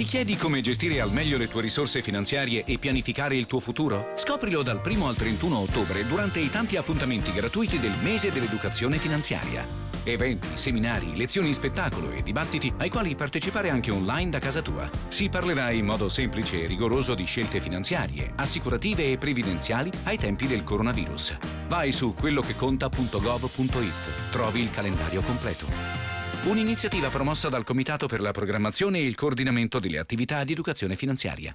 Ti chiedi come gestire al meglio le tue risorse finanziarie e pianificare il tuo futuro? Scoprilo dal 1 al 31 ottobre durante i tanti appuntamenti gratuiti del mese dell'educazione finanziaria. Eventi, seminari, lezioni in spettacolo e dibattiti ai quali partecipare anche online da casa tua. Si parlerà in modo semplice e rigoroso di scelte finanziarie, assicurative e previdenziali ai tempi del coronavirus. Vai su quellocheconta.gov.it. Trovi il calendario completo. Un'iniziativa promossa dal Comitato per la programmazione e il coordinamento delle attività di educazione finanziaria.